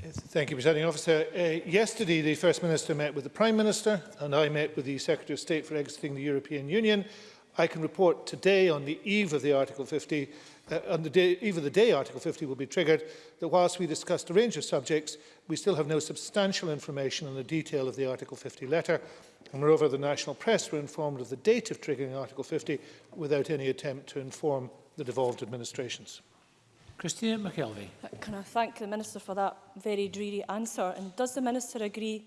Thank you, Presiding Officer. Uh, yesterday, the First Minister met with the Prime Minister and I met with the Secretary of State for exiting the European Union. I can report today on the eve of the Article 50 uh, on the day, even the day Article 50 will be triggered, that whilst we discussed a range of subjects, we still have no substantial information on the detail of the Article 50 letter. And moreover, the national press were informed of the date of triggering Article 50 without any attempt to inform the devolved administrations. Christina McKelvey. Uh, can I thank the Minister for that very dreary answer? And does the Minister agree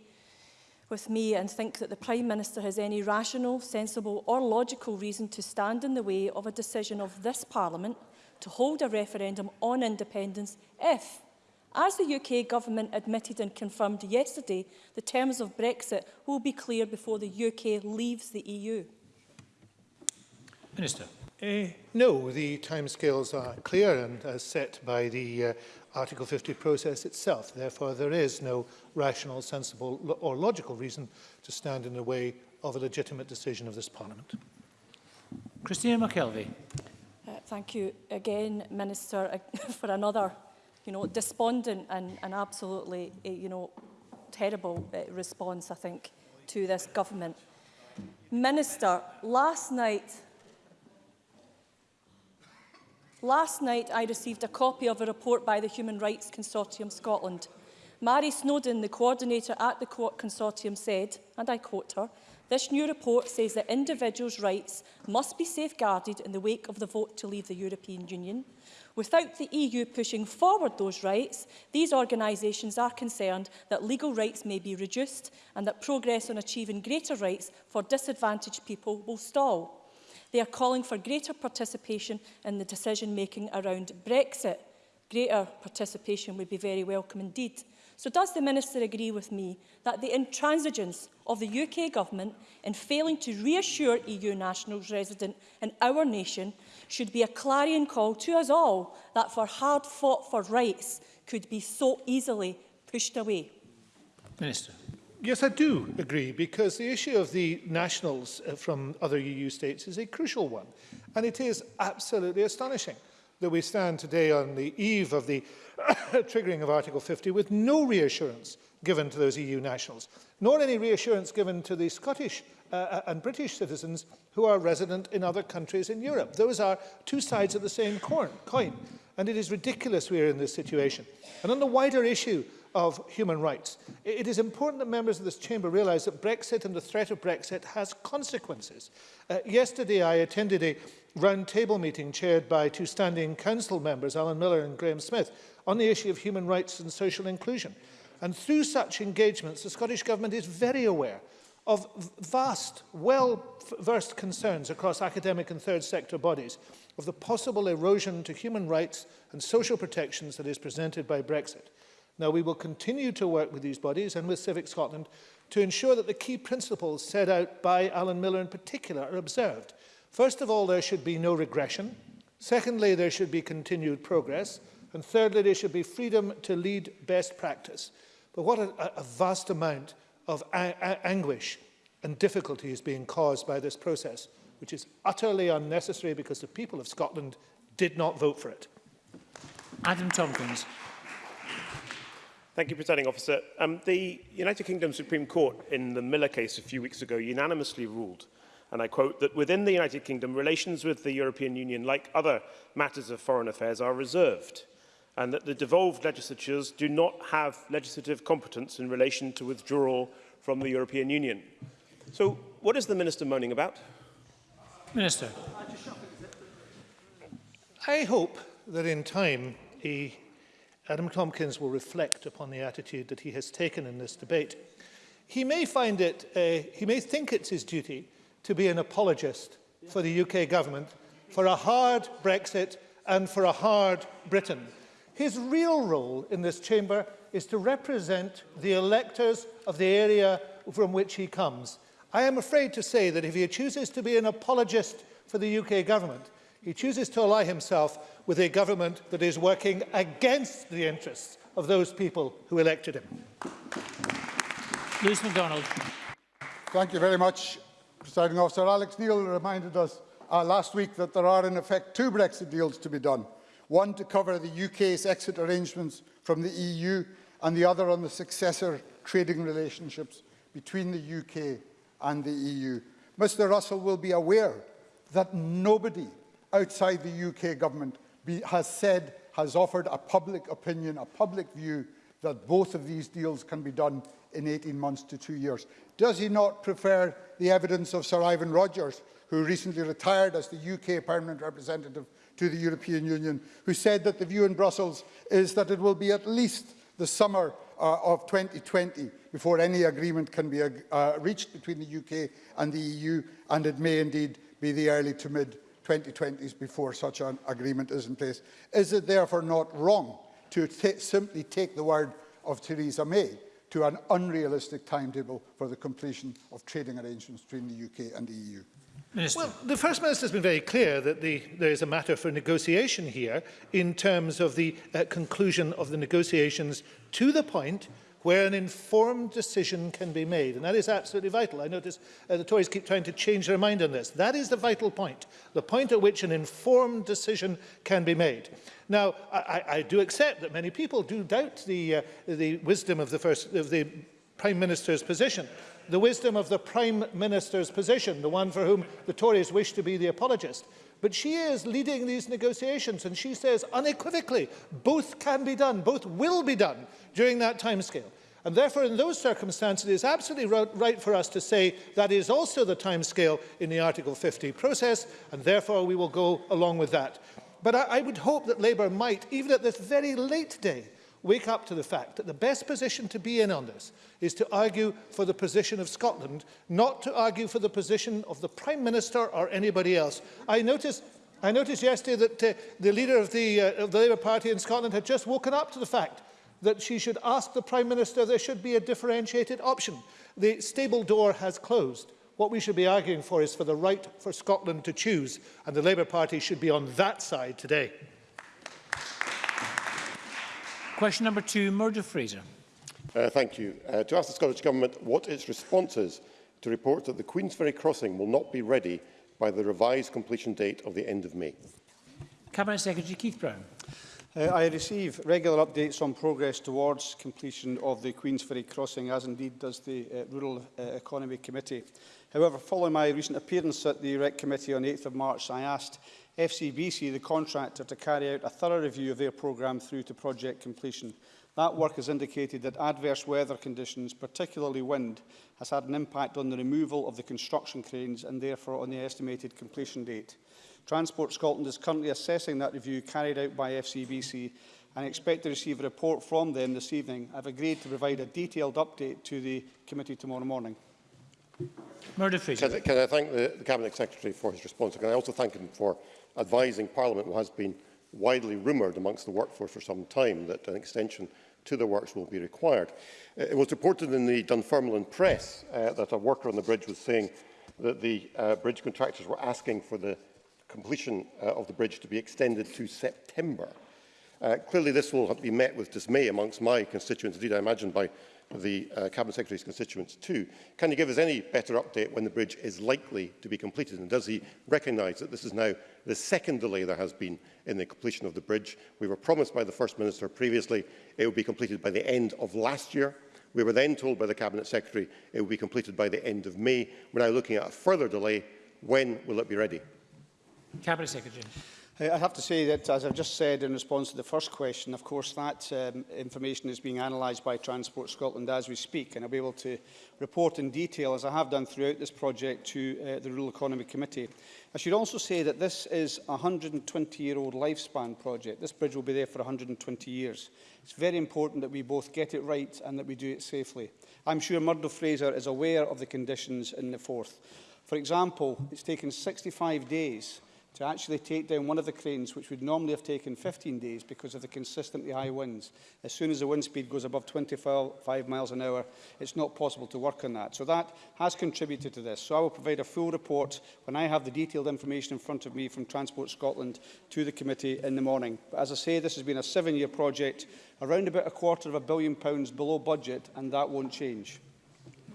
with me and think that the Prime Minister has any rational, sensible or logical reason to stand in the way of a decision of this Parliament to hold a referendum on independence if, as the UK government admitted and confirmed yesterday, the terms of Brexit will be clear before the UK leaves the EU? Minister. Uh, no, the timescales are clear and as set by the uh, Article 50 process itself. Therefore, there is no rational, sensible lo or logical reason to stand in the way of a legitimate decision of this Parliament. Christina McKelvey. Thank you again, Minister, uh, for another, you know, despondent and, and absolutely, eh, you know, terrible eh, response, I think, to this government. Minister, last night, last night I received a copy of a report by the Human Rights Consortium Scotland. Mary Snowden, the coordinator at the consortium, said, and I quote her, This new report says that individuals' rights must be safeguarded in the wake of the vote to leave the European Union. Without the EU pushing forward those rights, these organisations are concerned that legal rights may be reduced and that progress on achieving greater rights for disadvantaged people will stall. They are calling for greater participation in the decision-making around Brexit. Greater participation would be very welcome indeed. So does the Minister agree with me that the intransigence of the UK Government in failing to reassure EU nationals resident in our nation should be a clarion call to us all that for hard-fought for rights could be so easily pushed away? Minister. Yes, I do agree, because the issue of the nationals uh, from other EU states is a crucial one, and it is absolutely astonishing that we stand today on the eve of the triggering of Article 50 with no reassurance given to those EU nationals, nor any reassurance given to the Scottish uh, uh, and British citizens who are resident in other countries in Europe. Those are two sides of the same coin, and it is ridiculous we are in this situation. And on the wider issue of human rights. It is important that members of this chamber realise that Brexit and the threat of Brexit has consequences. Uh, yesterday I attended a round table meeting chaired by two standing council members, Alan Miller and Graham Smith, on the issue of human rights and social inclusion. And through such engagements, the Scottish Government is very aware of vast, well-versed concerns across academic and third sector bodies of the possible erosion to human rights and social protections that is presented by Brexit. Now, we will continue to work with these bodies and with Civic Scotland to ensure that the key principles set out by Alan Miller in particular are observed. First of all, there should be no regression. Secondly, there should be continued progress. And thirdly, there should be freedom to lead best practice. But what a, a vast amount of anguish and difficulty is being caused by this process, which is utterly unnecessary because the people of Scotland did not vote for it. Adam Tompkins. Thank you, Presiding Officer. Um, the United Kingdom Supreme Court in the Miller case a few weeks ago unanimously ruled, and I quote, that within the United Kingdom, relations with the European Union, like other matters of foreign affairs, are reserved, and that the devolved legislatures do not have legislative competence in relation to withdrawal from the European Union. So what is the Minister moaning about? Minister. I hope that in time he Adam Tompkins will reflect upon the attitude that he has taken in this debate. He may find it, uh, he may think it's his duty to be an apologist for the UK government for a hard Brexit and for a hard Britain. His real role in this chamber is to represent the electors of the area from which he comes. I am afraid to say that if he chooses to be an apologist for the UK government, He chooses to ally himself with a government that is working against the interests of those people who elected him. Lewis MacDonald. Thank you very much, Presiding Officer. Alex Neil reminded us uh, last week that there are in effect two Brexit deals to be done, one to cover the UK's exit arrangements from the EU and the other on the successor trading relationships between the UK and the EU. Mr Russell will be aware that nobody outside the UK government be, has said, has offered a public opinion, a public view that both of these deals can be done in 18 months to two years. Does he not prefer the evidence of Sir Ivan Rogers, who recently retired as the UK Permanent Representative to the European Union, who said that the view in Brussels is that it will be at least the summer uh, of 2020 before any agreement can be uh, reached between the UK and the EU, and it may indeed be the early to mid 2020s before such an agreement is in place. Is it therefore not wrong to simply take the word of Theresa May to an unrealistic timetable for the completion of trading arrangements between the UK and the EU? Minister. Well, the First Minister has been very clear that the, there is a matter for negotiation here in terms of the uh, conclusion of the negotiations to the point where an informed decision can be made. And that is absolutely vital. I notice uh, the Tories keep trying to change their mind on this. That is the vital point, the point at which an informed decision can be made. Now, I, I do accept that many people do doubt the, uh, the wisdom of the, first, of the Prime Minister's position. The wisdom of the Prime Minister's position, the one for whom the Tories wish to be the apologist. But she is leading these negotiations and she says unequivocally, both can be done, both will be done during that timescale. And therefore, in those circumstances, it is absolutely right for us to say that is also the timescale in the Article 50 process, and therefore we will go along with that. But I, I would hope that Labour might, even at this very late day, wake up to the fact that the best position to be in on this is to argue for the position of Scotland, not to argue for the position of the Prime Minister or anybody else. I noticed I noticed yesterday that uh, the leader of the, uh, of the Labour Party in Scotland had just woken up to the fact that she should ask the Prime Minister there should be a differentiated option. The stable door has closed. What we should be arguing for is for the right for Scotland to choose, and the Labour Party should be on that side today. Question number two, Murdo Fraser. Uh, thank you. Uh, to ask the Scottish Government what its response is to reports that the Queensferry crossing will not be ready by the revised completion date of the end of May. Cabinet Secretary Keith Brown. Uh, I receive regular updates on progress towards completion of the Queensferry crossing, as indeed does the uh, Rural uh, Economy Committee. However, following my recent appearance at the REC Committee on 8th of March, I asked FCBC, the contractor, to carry out a thorough review of their programme through to project completion. That work has indicated that adverse weather conditions, particularly wind, has had an impact on the removal of the construction cranes and therefore on the estimated completion date. Transport Scotland is currently assessing that review carried out by FCBC and expect to receive a report from them this evening. I've agreed to provide a detailed update to the committee tomorrow morning. Murder can, can I thank the, the Cabinet Secretary for his response? Can I also thank him for advising Parliament, what has been widely rumoured amongst the workforce for some time, that an extension to the works will be required. Uh, it was reported in the Dunfermline Press uh, that a worker on the bridge was saying that the uh, bridge contractors were asking for the completion uh, of the bridge to be extended to September. Uh, clearly, this will be met with dismay amongst my constituents, indeed, I imagine, by the uh, Cabinet Secretary's constituents too. Can you give us any better update when the bridge is likely to be completed? And does he recognise that this is now the second delay there has been in the completion of the bridge? We were promised by the First Minister previously it would be completed by the end of last year. We were then told by the Cabinet Secretary it would be completed by the end of May. We're now looking at a further delay. When will it be ready? Cabinet Secretary. I have to say that, as I've just said in response to the first question, of course that um, information is being analysed by Transport Scotland as we speak, and I'll be able to report in detail, as I have done throughout this project, to uh, the Rural Economy Committee. I should also say that this is a 120-year-old lifespan project. This bridge will be there for 120 years. It's very important that we both get it right and that we do it safely. I'm sure Murdo Fraser is aware of the conditions in the Forth. For example, it's taken 65 days to actually take down one of the cranes, which would normally have taken 15 days because of the consistently high winds. As soon as the wind speed goes above 25 miles an hour, it's not possible to work on that. So that has contributed to this. So I will provide a full report when I have the detailed information in front of me from Transport Scotland to the committee in the morning. But as I say, this has been a seven-year project, around about a quarter of a billion pounds below budget, and that won't change.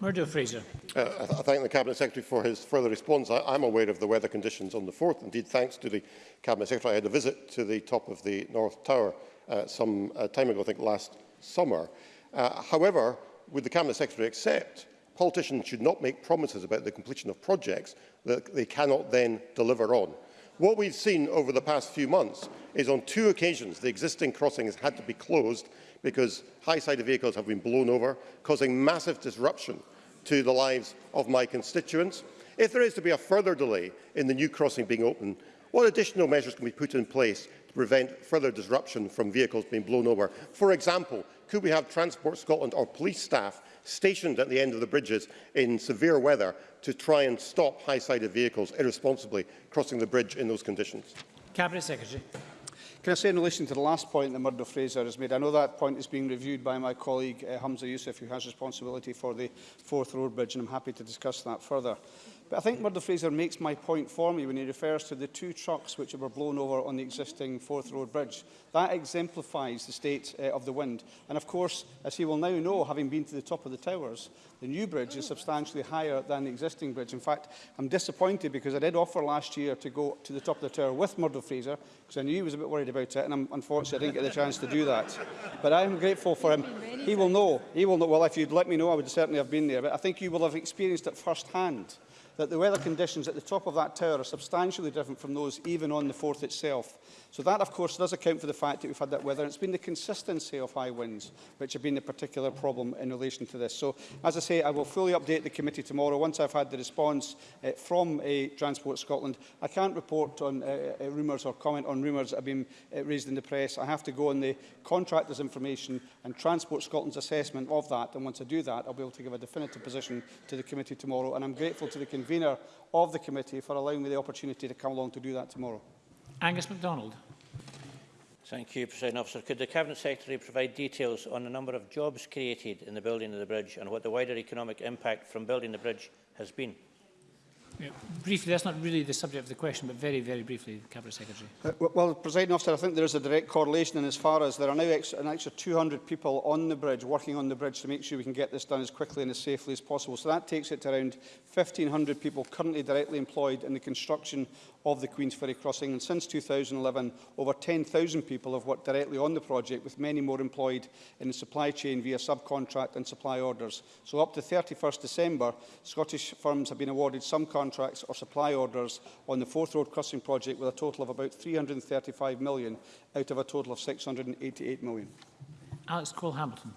Murdo Fraser. Uh, I, th I thank the Cabinet Secretary for his further response. I am aware of the weather conditions on the 4th. Indeed, thanks to the Cabinet Secretary, I had a visit to the top of the North Tower uh, some uh, time ago, I think last summer. Uh, however, would the Cabinet Secretary accept politicians should not make promises about the completion of projects that they cannot then deliver on? What we've seen over the past few months is on two occasions the existing crossing has had to be closed because high-sided vehicles have been blown over, causing massive disruption to the lives of my constituents. If there is to be a further delay in the new crossing being open, what additional measures can be put in place to prevent further disruption from vehicles being blown over? For example, Could we have Transport Scotland or police staff stationed at the end of the bridges in severe weather to try and stop high-sided vehicles irresponsibly crossing the bridge in those conditions? Cabinet Secretary. Can I say in relation to the last point that Murdo Fraser has made, I know that point is being reviewed by my colleague uh, Hamza Youssef, who has responsibility for the Fourth Road Bridge, and I'm happy to discuss that further. But I think Murdo Fraser makes my point for me when he refers to the two trucks which were blown over on the existing fourth Road Bridge. That exemplifies the state uh, of the wind. And of course, as he will now know, having been to the top of the towers, the new bridge is substantially higher than the existing bridge. In fact, I'm disappointed because I did offer last year to go to the top of the tower with Murdo Fraser because I knew he was a bit worried about it and I'm, unfortunately I didn't get the chance to do that. But I am grateful for him. He will know. He will know. Well, if you'd let me know, I would certainly have been there. But I think you will have experienced it firsthand. that the weather conditions at the top of that tower are substantially different from those even on the fourth itself. So that, of course, does account for the fact that we've had that weather. it's been the consistency of high winds which have been the particular problem in relation to this. So, as I say, I will fully update the committee tomorrow once I've had the response uh, from uh, Transport Scotland. I can't report on uh, uh, rumours or comment on rumours that have been uh, raised in the press. I have to go on the contractors' information and Transport Scotland's assessment of that. And once I do that, I'll be able to give a definitive position to the committee tomorrow. And I'm grateful to the convener of the committee for allowing me the opportunity to come along to do that tomorrow. Angus MacDonald. Thank you, President Officer. Could the Cabinet Secretary provide details on the number of jobs created in the building of the bridge and what the wider economic impact from building the bridge has been? Yeah. Briefly, that's not really the subject of the question, but very, very briefly, Cabinet Secretary. Uh, well, President Officer, I think there is a direct correlation in as far as there are now ex an extra 200 people on the bridge, working on the bridge to make sure we can get this done as quickly and as safely as possible. So that takes it to around 1,500 people currently directly employed in the construction of the Queen's Ferry crossing. And since 2011, over 10,000 people have worked directly on the project, with many more employed in the supply chain via subcontract and supply orders. So up to 31st December, Scottish firms have been awarded some contracts or supply orders on the Fourth Road Crossing project with a total of about 335 million out of a total of 688 million. Alex Cole-Hamilton.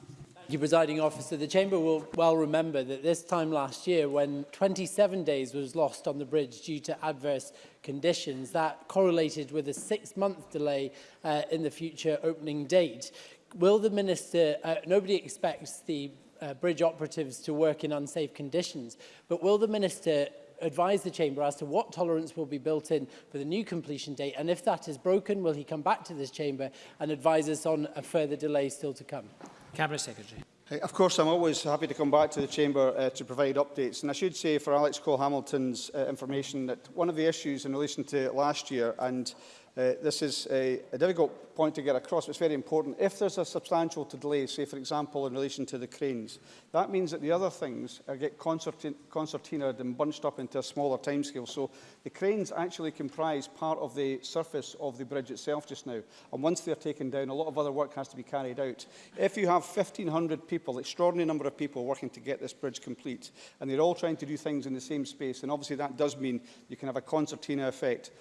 Thank you, Presiding Officer. The Chamber will well remember that this time last year, when 27 days was lost on the bridge due to adverse conditions, that correlated with a six-month delay uh, in the future opening date. Will the Minister, uh, nobody expects the uh, bridge operatives to work in unsafe conditions, but will the Minister advise the Chamber as to what tolerance will be built in for the new completion date, and if that is broken, will he come back to this Chamber and advise us on a further delay still to come? Cabinet Secretary. Of course, I'm always happy to come back to the Chamber uh, to provide updates. And I should say, for Alex Cole-Hamilton's uh, information, that one of the issues in relation to last year, and Uh, this is a, a difficult point to get across, but it's very important. If there's a substantial delay, say, for example, in relation to the cranes, that means that the other things are get concertin concertinaed and bunched up into a smaller timescale. So the cranes actually comprise part of the surface of the bridge itself just now. And once they're taken down, a lot of other work has to be carried out. If you have 1,500 people, extraordinary number of people working to get this bridge complete, and they're all trying to do things in the same space, and obviously that does mean you can have a concertina effect.